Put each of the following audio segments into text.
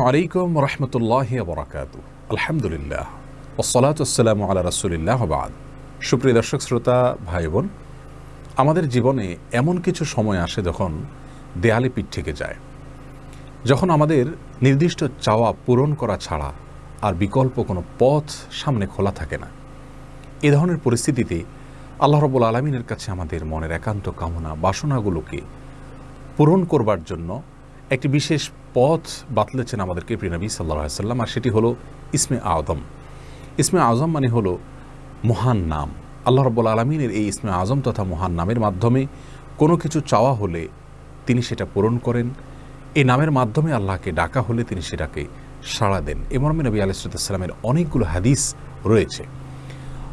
আলাইকুম রহমতুল্লাহ বরাকাত আলহামদুলিল্লাহ। ওসলাত আসসালামু আলা বাদ। সুপ্রিয় দর্শক, শ্রোতা ভাই বোন আমাদের জীবনে এমন কিছু সময় আসে যখন দেয়ালে পিঠ থেকে যায়। যখন আমাদের নির্দিষ্ট চাওয়া পূরণ করা ছাড়া আর বিকল্প কোনো পথ সামনে খোলা থাকে না। এ ধরনের পরিস্থিতিতে আল্লাহ রবুল আলমিনের কাছে আমাদের মনের একান্ত কামনা, বাসনাগুলোকে পূরণ করবার জন্য একটি বিশেষ পথ বাতলেছেন আমাদেরকে প্রিনবী সাল্লাহ সাল্লাম আর সেটি হলো ইসমে আজম। ইসমে আজম মানে হলো মহান নাম। আল্লাহ রব্বুল আলমিনের এই ইসমে আজম তথা মহান নামের মাধ্যমে কোনো কিছু চাওয়া হলে তিনি সেটা পূরণ করেন। এই নামের মাধ্যমে আল্লাহকে ডাকা হলে তিনি সেটাকে সাড়া দেন। এ মর্মে নবী আলিসাল্লামের অনেকগুলো হাদিস রয়েছে।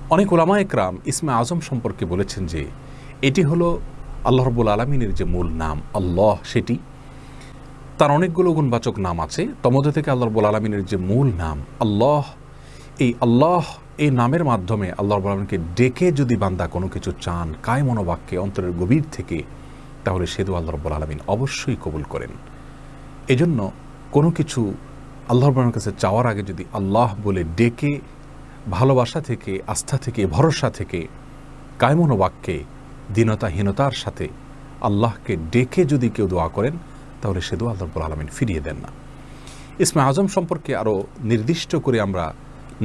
অনেক ওলামা একরাম ইসমে আজম সম্পর্কে বলেছেন যে, এটি হলো আল্লাহ রব্বুল আলমিনের যে মূল নাম, আল্লাহ সেটি তার অনেকগুলো গুণবাচক নাম আছে। তমধ্যে থেকে আল্লাহ রব্বুল আলমিনের যে মূল নাম, আল্লাহ, এই আল্লাহ, এই নামের মাধ্যমে আল্লাহ রব্বুল আলমিনকে ডেকে যদি বান্দা কোনো কিছু চান কায় মনোবাক্যে, অন্তরের গভীর থেকে, তাহলে সেদু আল্লাহ রব্বুল আলমিন অবশ্যই কবুল করেন। এজন্য কোনো কিছু আল্লাহ রব্বুল কাছে চাওয়ার আগে যদি আল্লাহ বলে ডেকে, ভালোবাসা থেকে, আস্থা থেকে, ভরসা থেকে কায়মনোবাক্যে দীনতাহীনতার সাথে আল্লাহকে ডেকে যদি কেউ দোয়া করেন তাহলে সে দোয়া আল্লাহবুল আলমিন ফিরিয়ে দেন না। ইসমে আজম সম্পর্কে আরও নির্দিষ্ট করে আমরা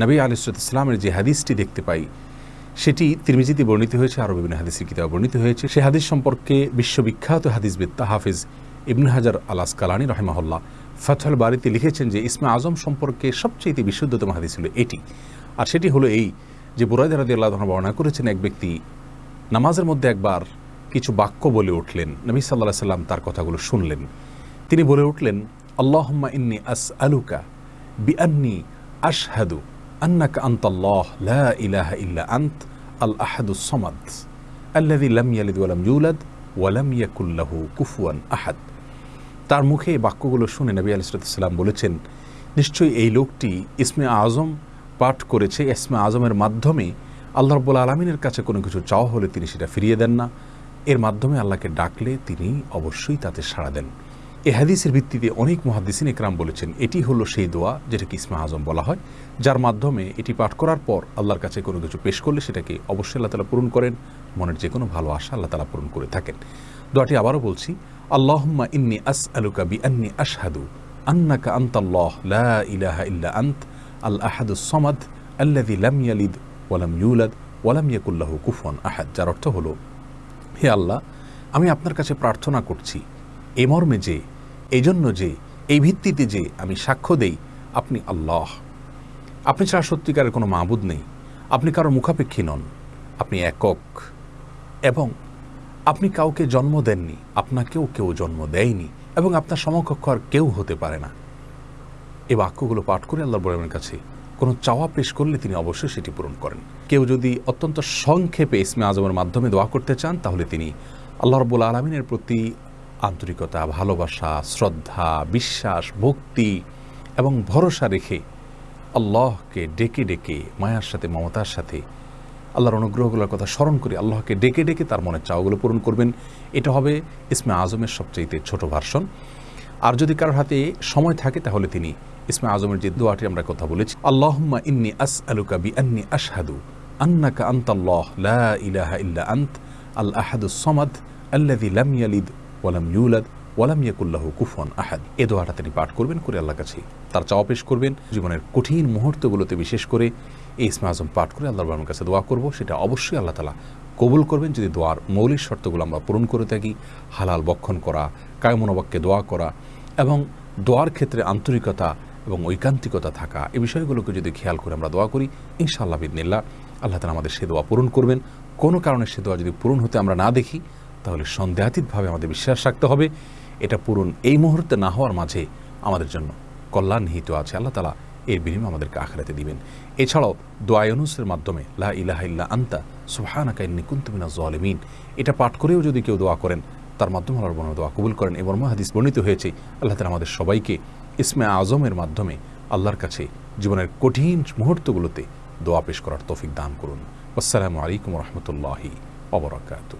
নবী আলিসুদ ইসলামের যে হাদিসটি দেখতে পাই, সেটি তিরমিজিতে বর্ণিত হয়েছে, আরও বিভিন্ন হাদিসের কিতাবে বর্ণিত হয়েছে। সে হাদিস সম্পর্কে বিশ্ববিখ্যাত হাদিসবিদ্তা হাফিজ ইবন হাজার আলাস কালানি রহমাহল্লা ফথল বাড়িতে লিখেছেন যে, ইসমে আজম সম্পর্কে সবচেয়ে বিশুদ্ধতম হাদিস ছিল এটি। আর সেটি হলো এই যে বুরাইদ রাদি আল্লাহ বর্ণনা করেছেন, এক ব্যক্তি নামাজের মধ্যে একবার কিছু বাক্য বলে উঠলেন, নবী সাল্লাহ সাল্লাম তার কথাগুলো শুনলেন। তিনি বলে উঠলেন, আল্লাহম্মা ইন্নি আস আলুকা বি আন্নি আশহাদু আন্নাকা আন্তাল্লাহ লা ইলাহা ইল্লা আন্ত আল আহাদু সমাদ আল্লাদি লাম ইয়ালিদ ওয়ালাম ইউলাদ ওয়ালাম ইয়াকুল্লাহু কুফুয়ান আহাদ। তার মুখে এই বাক্যগুলো শুনে নবী আলিসাল্লাম বলেছেন, নিশ্চয়ই এই লোকটি ইসমে আজম পাঠ করেছে। ইসমে আজমের মাধ্যমে আল্লাহ রব্বুল আলমিনের কাছে কোনো কিছু চাওয়া হলে তিনি সেটা ফিরিয়ে দেন না। এর মাধ্যমে আল্লাহকে ডাকলে তিনি অবশ্যই তাতে সাড়া দেন। এ হাদিসের ভিত্তিতে অনেক মহাদিসিন একরাম বলেছেন, এটি হলো সেই দোয়া যেটাকে ইসমা আজম বলা হয়, যার মাধ্যমে এটি পাঠ করার পর আল্লাহর কাছে কোনো কিছু পেশ করলে সেটাকে অবশ্যই আল্লাহ তালা পূরণ করেন, মনের যে কোনো ভালো আশা আল্লাহ তালা পূরণ করে থাকেন। দোয়াটি আবারও বলছি, আল্লাহম্মা ইন্নি আস আলুকা বি আন্নি আশহাদু, আন্নাকা আন্তাল্লাহ, লা ইলাহা ইল্লা আন্ত, আল আহাদু সমাদ আল্লাদি লাম ইয়ালিদ ওয়ালাম ইউলাদ ওয়ালাম ইয়াকুল্লাহু কুফন আহাদ, যার অর্থ হলো, হে আল্লাহ, আমি আপনার কাছে প্রার্থনা করছি এ মর্মে যে, এই জন্য যে, এই ভিত্তিতে যে আমি সাক্ষ্য দেই, আপনি আল্লাহ। আপনি ছাড়া সত্যিকারের কোনো মাহবুদ নেই। আপনি কারও মুখাপেক্ষী নন। আপনি একক। এবং আপনি কাউকে জন্ম দেননি, আপনাকেও কেউ জন্ম দেয়নি, এবং আপনার সমকক্ষ আর কেউ হতে পারে না। এ বাক্যগুলো পাঠ করে আল্লাহ বলের কাছে কোনো চাওয়া পেশ করলে তিনি অবশ্যই সেটি পূরণ করেন। কেউ যদি অত্যন্ত সংক্ষেপে ইসমে আজমের মাধ্যমে দোয়া করতে চান, তাহলে তিনি আল্লাহ রব্বুল আলমিনের প্রতি আন্তরিকতা, ভালোবাসা, শ্রদ্ধা, বিশ্বাস, ভক্তি এবং ভরসা রেখে আল্লাহকে ডেকে ডেকে, মায়ার সাথে, মমতার সাথে আল্লাহর অনুগ্রহগুলোর কথা স্মরণ করে আল্লাহকে ডেকে ডেকে তার মনের চাওয়াগুলো পূরণ করবেন। এটা হবে ইসমে আজমের সবচাইতে ছোট ভার্সন। আর যদি কারোর হাতে সময় থাকে তাহলে তিনি ইসমে আজমের যে দোয়াটি আমরা কথা বলেছি, আল্লাহম্মা ইন্নি আস আলুকা বি আন্নি আশহাদু, আন্নাকা আন্তাল্লাহ, লা ইলাহা ইল্লা আন্ত, আল আহাদু সমাদ আল্লাদি লাম ইয়ালিদ ওয়ালাম ইউলাদ, ওয়ালাম ইয়াকুল্লাহু কুফন আহাদ। এ দোয়াটা তিনি পাঠ করবেন করে আল্লাহ কাছে তার চাওয়া পেশ করবেন। জীবনের কঠিন মুহূর্তগুলোতে বিশেষ করে এই ইসমে আজম পাঠ করে আল্লাহ রহমানের কাছে দোয়া করব। সেটা অবশ্যই আল্লাহ তালা কবুল করবেন। যদি দোয়ার মৌলিক শর্তগুলো আমরা পূরণ করে থাকি, হালাল বক্ষণ করা কায়মনোবাক্যে দোয়া করা এবং দোয়ার ক্ষেত্রে আন্তরিকতা এবং ঐকান্তিকতা থাকা এই বিষয়গুলোকে যদি খেয়াল করে আমরা দোয়া করি, ইনশাআল্লাহ বিদিনিল্লা আল্লাহ তালা আমাদের সে দোয়া পূরণ করবেন। কোনো কারণে সে দোয়া যদি পূরণ হতে আমরা না দেখি তাহলে সন্দেহাতীতভাবে আমাদের বিশ্বাস রাখতে হবে। এটা পূরণ এই মুহূর্তে না হওয়ার মাঝে আমাদের জন্য কল্যাণ নিহিত আছে। আল্লাহ তালা এর বিনিময়ে আমাদেরকে আখড়াতে দিবেন। এছাড়াও দোয়ায়নুসের মাধ্যমে, লা ইলাহা ইল্লা আন্তা, সুবহানাকা ইন্নী কুনতু মিনাজ এটা পাঠ করেও যদি কেউ দোয়া করেন, তার মাধ্যমে আল্লাহর বর্ণ দোয়া কবুল করেন। এবং হাদিস বর্ণিত হয়েছে, আল্লাহ তালা আমাদের সবাইকে ইসমে আজমের মাধ্যমে আল্লাহর কাছে জীবনের কঠিন মুহূর্তগুলোতে দোয়া পেশ করার তৌফিক দান করুন। আসসালামু আলাইকুম রহমতুল্লাহি wabarakatuh.